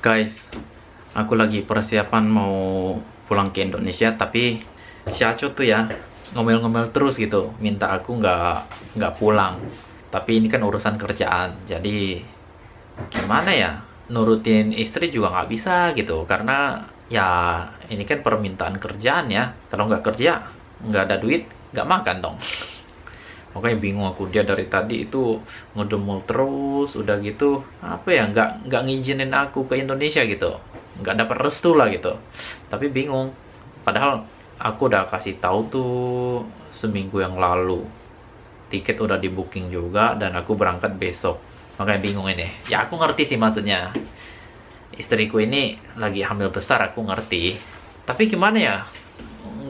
Guys, aku lagi persiapan mau pulang ke Indonesia, tapi si Aco tuh ya ngomel-ngomel terus gitu, minta aku nggak nggak pulang. Tapi ini kan urusan kerjaan, jadi gimana ya? Nurutin istri juga nggak bisa gitu, karena ya ini kan permintaan kerjaan ya. Kalau nggak kerja, nggak ada duit, nggak makan dong. Makanya bingung aku dia dari tadi itu ngedumul terus, udah gitu apa ya nggak nggak ngizinin aku ke Indonesia gitu, nggak dapat restu lah gitu. Tapi bingung, padahal aku udah kasih tahu tuh seminggu yang lalu tiket udah di booking juga dan aku berangkat besok. Makanya bingung ini. Ya aku ngerti sih maksudnya. Istriku ini lagi hamil besar aku ngerti. Tapi gimana ya?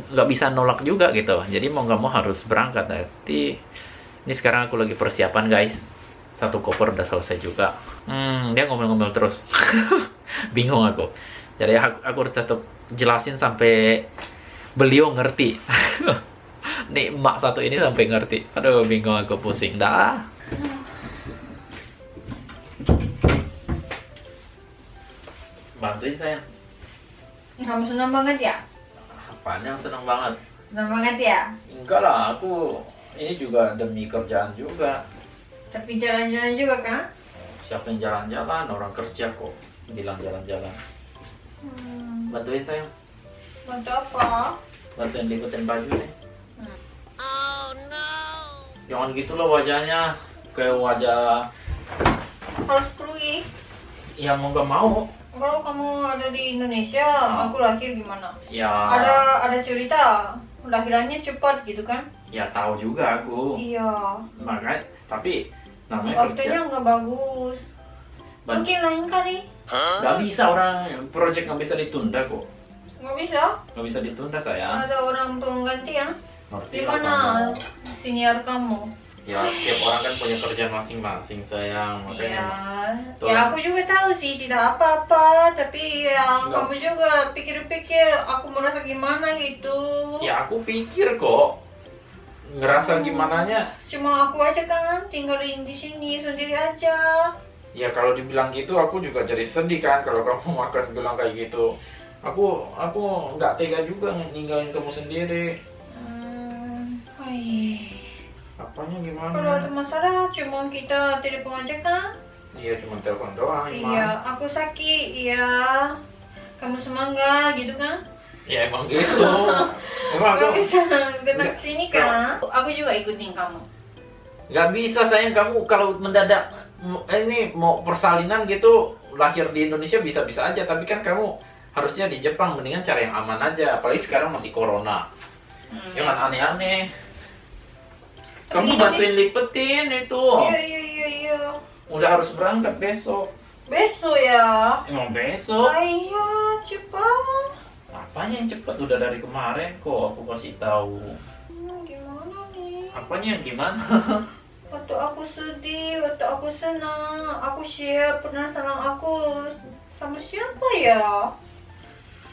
Nggak bisa nolak juga gitu. Jadi mau nggak mau harus berangkat. Nanti ini sekarang aku lagi persiapan guys. Satu koper udah selesai juga. Hmm dia ngomel-ngomel terus. Bingung aku. Jadi aku, aku harus tetap jelasin sampai beliau ngerti. Nih emak satu ini sampai ngerti. Aduh bingung aku pusing dah. Bantuin saya Kamu senang banget ya? Apaan yang seneng banget Senang banget ya? Enggak lah, aku ini juga demi kerjaan juga. Tapi jalan-jalan juga kan? Siapa yang jalan-jalan? Orang kerja kok bilang jalan-jalan. Hmm, Bantuin saya, bantu apa? bantuin liputin baju nih. Hmm. Jangan gitu loh wajahnya, kayak wajah Harus pergi. yang mau gak mau. Kalau kamu ada di Indonesia, aku lahir gimana? Ya, Ada ada cerita lahirannya cepat gitu kan? ya tahu juga aku. Iya. Makanya, tapi namanya Waktunya nggak bagus. Ban- Mungkin lain kali. Gak bisa orang project nggak bisa ditunda kok. Nggak bisa. Nggak bisa ditunda sayang. Ada orang pengganti ya? Di mana senior kamu? Ya, tiap orang kan punya kerjaan masing-masing sayang. Makanya Tuh. ya aku juga tahu sih tidak apa-apa, tapi ya Enggak. kamu juga pikir-pikir aku merasa gimana gitu. Ya aku pikir kok ngerasa gimana nya Cuma aku aja kan tinggalin di sini sendiri aja. ya kalau dibilang gitu aku juga jadi sedih kan kalau kamu makan bilang kayak gitu aku aku nggak tega juga ninggalin kamu sendiri Hmm, ai. Apanya Kalau ada gimana masalah cuma kita telepon aja kan? iya cuma telepon doang Iya, emang aku sakit, iya. Kamu semangat gitu kan? ya emang gitu emang Gak aku bisa datang sini kan? Aku juga ikutin kamu. nggak bisa sayang kamu kalau mendadak m- ini mau persalinan gitu lahir di Indonesia bisa-bisa aja tapi kan kamu harusnya di Jepang mendingan cara yang aman aja apalagi sekarang masih corona Hmm. Jangan aneh-aneh. Kamu bantuin lipetin itu. Iya, iya, iya, iya. Udah harus berangkat besok. Besok ya. Emang besok? Ayah, cepat. Apanya yang cepet? Udah dari kemarin kok aku kasih tahu. Hmm, gimana nih? Apanya yang gimana? Waktu aku sedih, waktu aku senang, aku share penasaran aku sama siapa ya?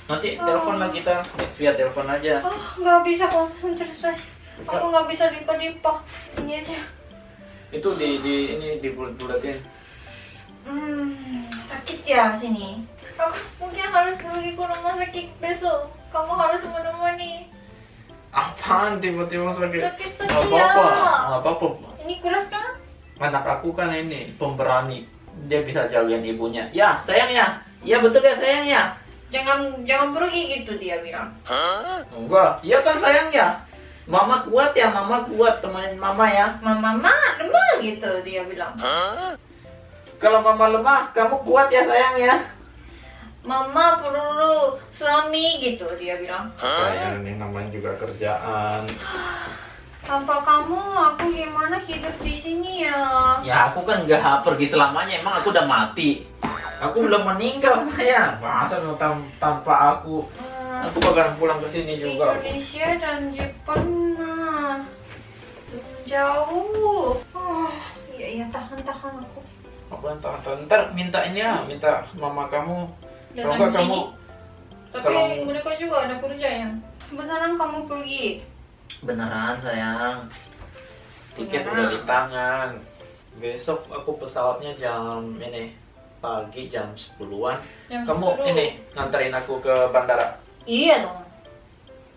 Nanti telepon lah kita via telepon aja. Ah, nggak bisa konsentrasi. Aku nggak bisa lipat-lipat. Ini aja. Itu di di ini di bulat-bulatin. Hmm, sakit ya sini. Aku mungkin harus pergi ke rumah sakit besok. Kamu harus menemani. Apaan tiba-tiba sakit? Sakit Nggak sakit apa-apa, ya. nggak apa-apa. Ini keras kan? Anak aku kan ini pemberani. Dia bisa jagain ibunya. Ya, sayang ya. Iya betul ya sayang ya. Jangan jangan pergi gitu dia bilang. Enggak, iya kan sayang ya. Mama kuat ya, mama kuat temenin mama ya. Mama, mama, lemah gitu dia bilang. Kalau mama lemah, kamu kuat ya sayang ya. Mama perlu suami gitu dia bilang. Sayang ini namanya juga kerjaan. Tanpa kamu aku gimana hidup di sini ya? Ya aku kan nggak pergi selamanya, emang aku udah mati. Aku belum meninggal sayang. Masa tanpa aku, Hmm, aku bakalan pulang ke sini juga. Indonesia dan Jepang jauh. Oh, iya iya tahan tahan aku. Apa entah, entah, ntar minta ini ya, minta mama kamu. Kalau enggak kamu. Tapi kalau- mereka juga ada kerjanya. Beneran kamu pergi? beneran sayang. Tiket Beneran. udah di tangan. Besok aku pesawatnya jam ini pagi jam 10-an. Jam Kamu 10. ini nganterin aku ke bandara. Iya dong.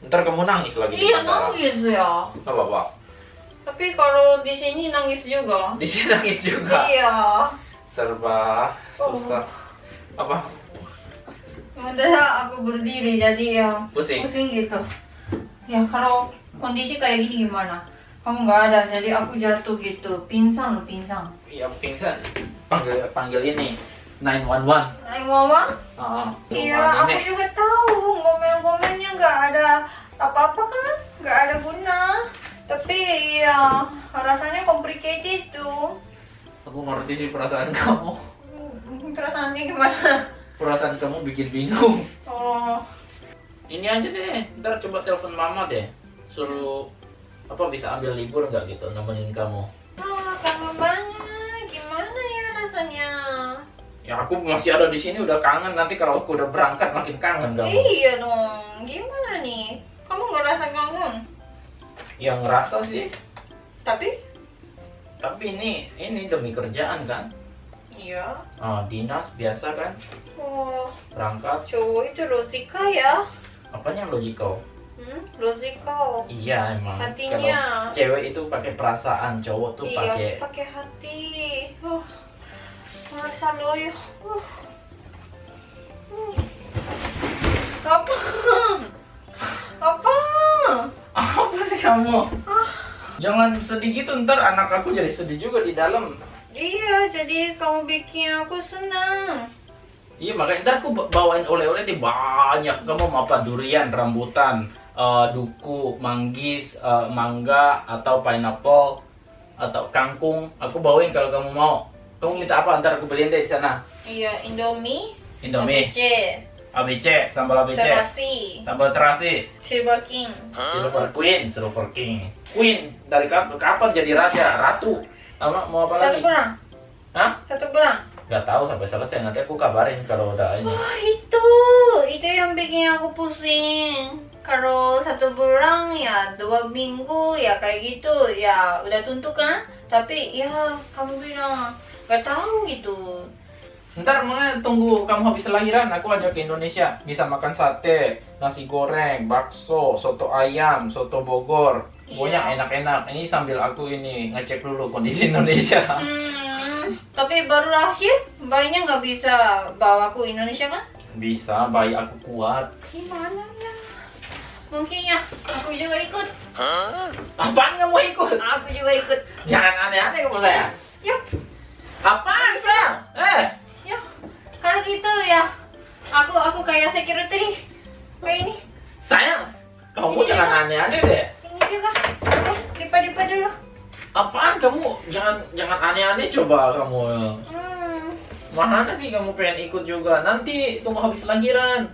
Ntar kamu nangis lagi di Iya bandara. nangis ya. Gak apa-apa. Tapi kalau di sini nangis juga. Di sini nangis juga. Iya. Serba susah. Apa? Udah aku berdiri jadi ya Pusing. pusing gitu. Ya kalau kondisi kayak gini gimana? Kamu nggak ada jadi aku jatuh gitu, pingsan loh pingsan. Iya pingsan. Panggil panggil ini 911. Ay mama? Ah, Iya, aku nenek. juga tahu ngomel-ngomelnya nggak ada apa-apa kan, nggak ada guna. Tapi ya rasanya complicated tuh. Aku ngerti sih perasaan kamu. Hmm, Perasaannya gimana? Perasaan kamu bikin bingung. Oh, Ini aja deh, ntar coba telepon mama deh. Suruh apa bisa ambil libur nggak gitu nemenin kamu. ah, kangen banget. Gimana ya rasanya? Ya aku masih ada di sini udah kangen nanti kalau aku udah berangkat makin kangen kamu. Iya dong. Gimana nih? Kamu nggak rasa kangen? Ya ngerasa sih, Tapi? tapi ini ini demi kerjaan kan. Iya. Ah, dinas biasa kan Oh, berangkat. cowok itu logika ya? Apanya logikal? Hmm, logika. Iya emang. Hatinya. Kalau cewek itu pakai perasaan, cowok tuh iya, pakai pakai hati. Oh, merasa loyo. Uh. Hmm. Apa? Apa? Apa sih kamu? Ah, Jangan sedih gitu ntar anak aku jadi sedih juga di dalam. iya, jadi kamu bikin aku senang. Iya makanya ntar aku ba- bawain oleh-oleh di banyak. Kamu mau apa? Durian, rambutan, eh, duku, manggis, eh, mangga, atau pineapple, atau kangkung. Aku bawain kalau kamu mau. Kamu minta apa? Ntar aku beliin deh di sana. Iya, Indomie, Indomie, ABC, ABC, sambal ABC, terasi, sambal terasi, Silver King. silver queen, silver king, queen. Dari kapan, kapan jadi raja, ratu? Sama mau apa Satu lagi? bulan, Hah? satu bulan. Gak tahu sampai selesai. Nanti aku kabarin kalau udah ini. Wah itu, itu yang bikin aku pusing. Kalau satu bulan ya dua minggu ya kayak gitu ya udah tentu kan. Tapi ya kamu bilang gak tahu gitu. Ntar makanya tunggu kamu habis lahiran, aku ajak ke Indonesia. Bisa makan sate, nasi goreng, bakso, soto ayam, soto Bogor. Pokoknya Iya. enak-enak. Ini sambil aku ini ngecek dulu kondisi Indonesia. Hmm, tapi baru lahir, bayinya nggak bisa bawa aku Indonesia kan? Bisa, bayi aku kuat. Gimana ya? Mungkin ya, aku juga ikut. Apaan kamu ikut? Aku juga ikut. Jangan aneh-aneh kamu saya. Yuk, Apaan sayang? Eh, gitu ya, aku aku kayak security kayak ini. sayang. Kamu Iya. jangan aneh-aneh deh. Ini juga. Eh, lipat-lipat dulu. Apaan kamu? Jangan jangan aneh-aneh coba kamu. Hmm. Mana sih kamu pengen ikut juga? Nanti tunggu habis lahiran.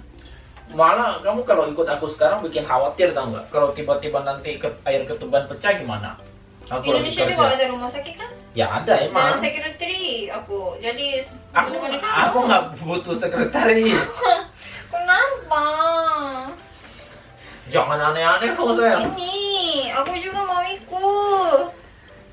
Malah kamu kalau ikut aku sekarang bikin khawatir tau nggak? Kalau tiba-tiba nanti ke, air ketuban pecah gimana? Aku lagi Indonesia juga kerja. ada rumah sakit kan? Ya ada Dan emang. security aku. Jadi Aku aku nggak butuh sekretaris. Kenapa? Jangan aneh-aneh kamu sayang. Ini, aku juga mau ikut.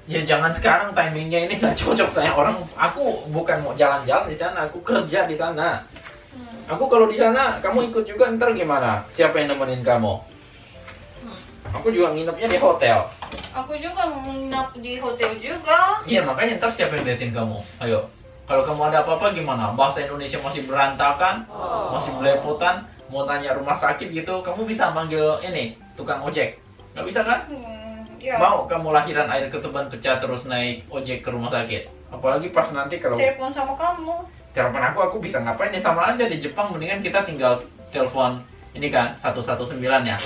Ya jangan sekarang timingnya ini nggak cocok sayang. Orang aku bukan mau jalan-jalan di sana, aku kerja di sana. Hmm. Aku kalau di sana, kamu ikut juga ntar gimana? Siapa yang nemenin kamu? Hmm. Aku juga nginepnya di hotel. Aku juga mau nginap di hotel juga. Iya makanya ntar siapa yang liatin kamu? Ayo. Kalau kamu ada apa-apa gimana? Bahasa Indonesia masih berantakan, masih belepotan, mau tanya rumah sakit gitu, kamu bisa manggil ini tukang ojek. Nggak bisa kan? Hmm, ya. Mau kamu lahiran air ketuban pecah terus naik ojek ke rumah sakit? Apalagi pas nanti kalau Telepon sama kamu. telepon aku, aku bisa ngapain ya sama aja di Jepang mendingan kita tinggal telepon ini kan 119 ya.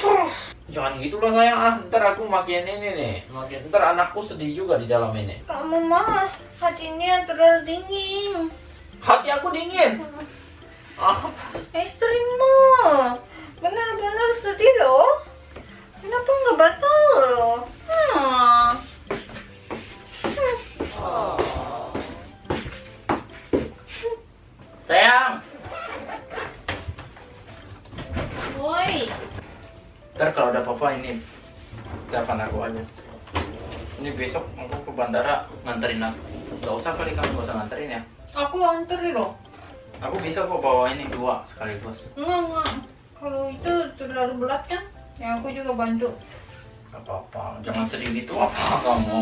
Jangan gitu loh sayang ah, ntar aku makin ini nih, makin ntar anakku sedih juga di dalam ini. Kamu mah hatinya terlalu dingin. Hati aku dingin. Ah, Istrimu benar-benar sedih loh. Nganterin aku. Gak usah kali kamu gak usah nganterin ya. Aku anterin loh. Aku bisa kok bawa ini dua sekaligus. Enggak, enggak. Kalau itu terlalu berat kan? Ya aku juga bantu. Gak apa-apa, jangan sedih gitu apa kamu.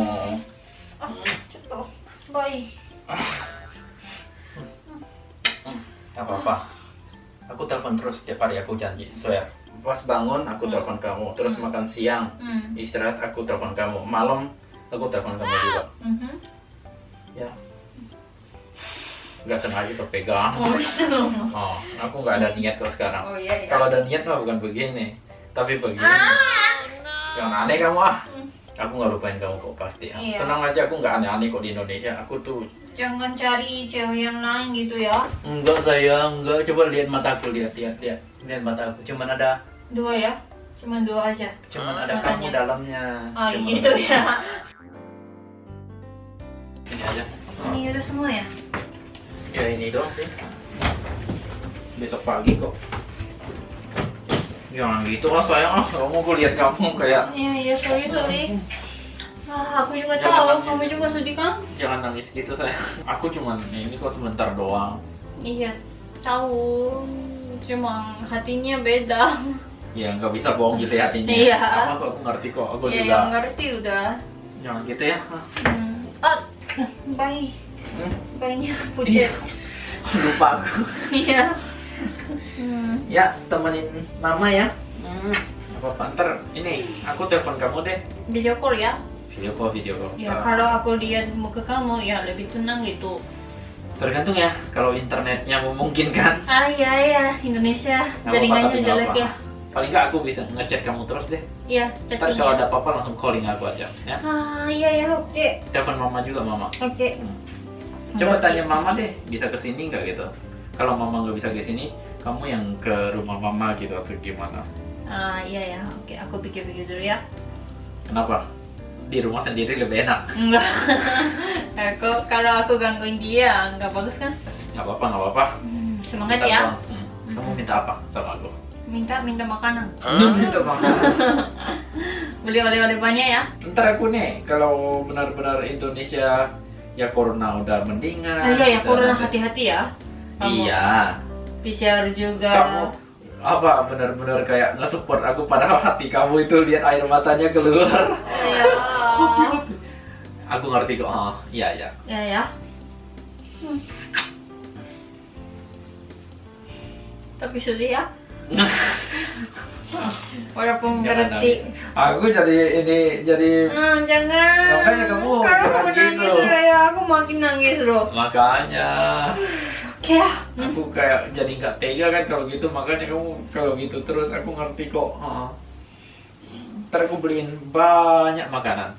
Ah, cepat. Baik. Gak apa-apa. Aku telepon terus tiap hari aku janji, swear. Pas bangun aku telepon kamu, terus makan siang, Hmm. istirahat aku telepon kamu, malam aku telepon kamu juga. Mhm. Ya. Gak sengaja kepegang. Oh, gitu. Oh, aku nggak ada niat kok sekarang. Oh iya, iya. Kalau ada niat mah bukan begini, tapi begini. Jangan aneh kamu ah. Aku nggak lupain kamu kok pasti. ah. Iya. Tenang aja, aku nggak aneh-aneh kok di Indonesia. Aku tuh Jangan cari cewek yang lain gitu ya. enggak sayang, enggak. Coba lihat mataku, lihat, lihat, lihat, lihat mataku. Cuman ada, Dua ya? Cuma dua aja. cuman ada Matanya. kamu dalamnya. Ah Cuman gitu ada- ya. Ini aja. Ini udah semua ya? Ya ini doang sih. Besok pagi kok. Jangan gitu lah sayang ah. Kamu aku lihat kamu kayak Iya, iya, sorry, sorry. Ah, aku juga Jangan tahu, kamu juga sedih kan? jangan nangis gitu sayang. Aku cuman ini kok sebentar doang. Iya, tahu. Cuma hatinya beda. Ya nggak bisa bohong gitu ya hatinya. Iya. Sama kok aku ngerti kok. Aku ya, juga. yang ngerti udah. Jangan gitu ya. Hmm. Bayi. Hmm. Bayinya pucat. Lupa aku. Iya. Hmm. Ya temenin mama ya. Hmm. Apa ntar ini aku telepon kamu deh. Video call ya? Video call video call. Ya, kalau aku lihat muka kamu, ya lebih tenang gitu. Tergantung ya. Kalau internetnya memungkinkan. Ah, iya, iya. Indonesia Nggak apa-apa, jaringannya jelek ya. Paling nggak aku bisa ngechat kamu terus deh. Iya, Ntar chatting kalau ya. ada apa-apa langsung calling aku aja. Ya. Ah, iya, iya, oke. Telepon mama juga mama. Oke. Hmm. Coba tanya mama deh, bisa ke sini nggak gitu? Kalau mama nggak bisa ke sini, kamu yang ke rumah mama gitu atau gimana? Ah, iya, ya. Oke, aku pikir-pikir dulu ya. Kenapa? Di rumah sendiri lebih enak. Enggak. aku kalau aku gangguin dia, nggak bagus kan? Nggak apa-apa, nggak apa-apa. Hmm, semangat Minta ya. Hmm. Kamu minta apa sama aku? Minta minta makanan. Minta makanan. Beli oleh-oleh banyak ya. Ntar aku nih, kalau benar-benar Indonesia ya corona udah mendingan. Ah, iya ya, corona hati-hati ya. Kamu Iya. PCR juga. Kamu apa benar-benar kayak nge-support aku padahal hati kamu itu lihat air matanya keluar. Ya. Aku ngerti kok. Oh, iya iya. ya ya. Hmm. Tapi sedih ya. Walaupun berhenti. Aku jadi ini jadi Ah, jangan. Makanya kamu Kalau kamu nangis gitu. ya, aku makin nangis loh. makanya Oke ya. aku kayak jadi nggak tega kan kalau gitu makanya kamu kalau gitu terus aku ngerti kok. Oh. Ntar aku beliin banyak makanan.